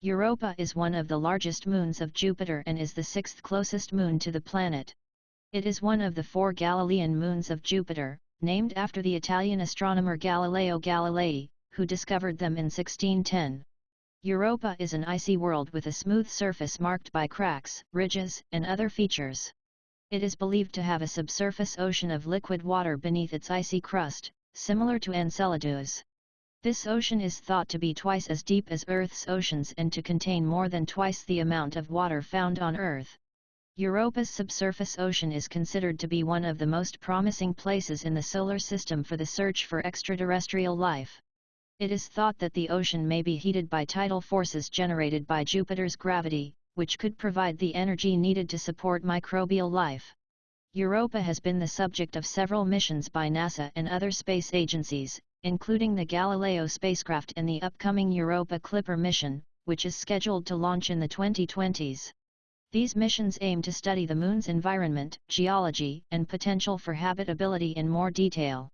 Europa is one of the largest moons of Jupiter and is the sixth closest moon to the planet. It is one of the four Galilean moons of Jupiter, named after the Italian astronomer Galileo Galilei, who discovered them in 1610. Europa is an icy world with a smooth surface marked by cracks, ridges, and other features. It is believed to have a subsurface ocean of liquid water beneath its icy crust, similar to Enceladus. This ocean is thought to be twice as deep as Earth's oceans and to contain more than twice the amount of water found on Earth. Europa's subsurface ocean is considered to be one of the most promising places in the solar system for the search for extraterrestrial life. It is thought that the ocean may be heated by tidal forces generated by Jupiter's gravity, which could provide the energy needed to support microbial life. Europa has been the subject of several missions by NASA and other space agencies, including the Galileo spacecraft and the upcoming Europa Clipper mission, which is scheduled to launch in the 2020s. These missions aim to study the Moon's environment, geology, and potential for habitability in more detail.